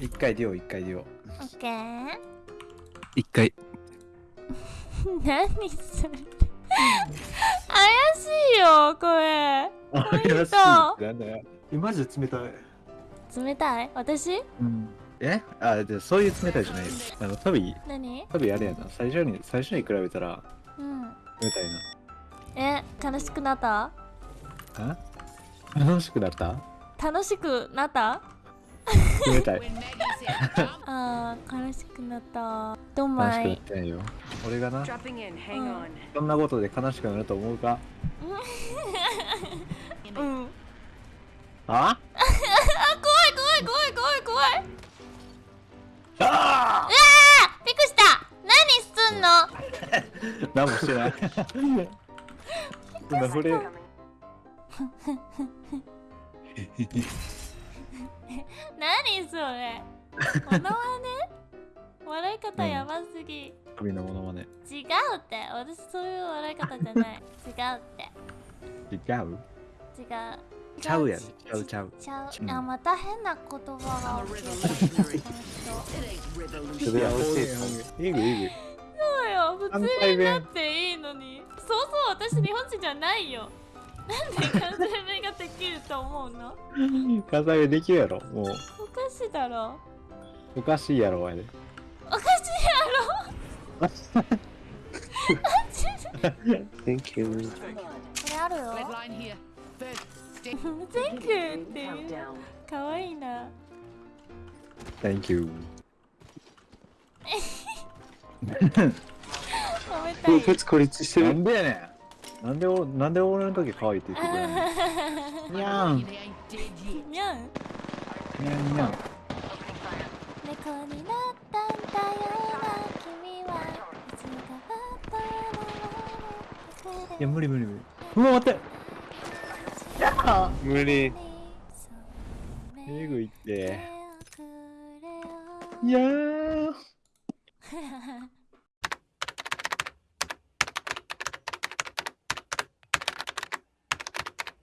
一回デュオ一回デュオオッケー一回。何それ。怪しいよこれ。怪しい。なんだよえマジで冷たい？冷たい私？うん。え？あでそういう冷たいじゃないよ。あのトビ何？トビあれやな。最初に最初に比べたらうん。冷たいえ悲しくなった？楽しくなった？楽しくなった？冷たい。あー悲しくなった。どん悲ましくないってないよ俺がな。Mm. on. そんなことで悲しくなると思うか？うん。あ？あ怖い怖い怖い怖い怖い。あうわーびっくりした。何すんの？何もしてない。今触れ Coming. 何それ。モノマネ笑い方やばすぎ、トビのものまね。違うって。私そういう笑い方じゃない。違うって。違う？違う。ちゃうやん。違ちゃうちゃう。ちゃう、うん。あまた変な言葉が起き.る。いいぐいぐそうよ。普関通になっていいのに。そうそう私日本人じゃないよなんで関西弁ができると思うの？関西弁できるやろもう。おかしいだろ。おかしいやろあれおかしいやろ。Thank you. これあるよ. Thank you. っていう。かわいいな。Thank you. 褒めたい。孤立してる。なんでやねんなんでおなんで俺の時可愛いって言ってくれんの？にゃん.にゃんにゃんにゃん猫になったんだよな君はいつかいや無理無理無理。うわ待って。無理。えぐいっていやーー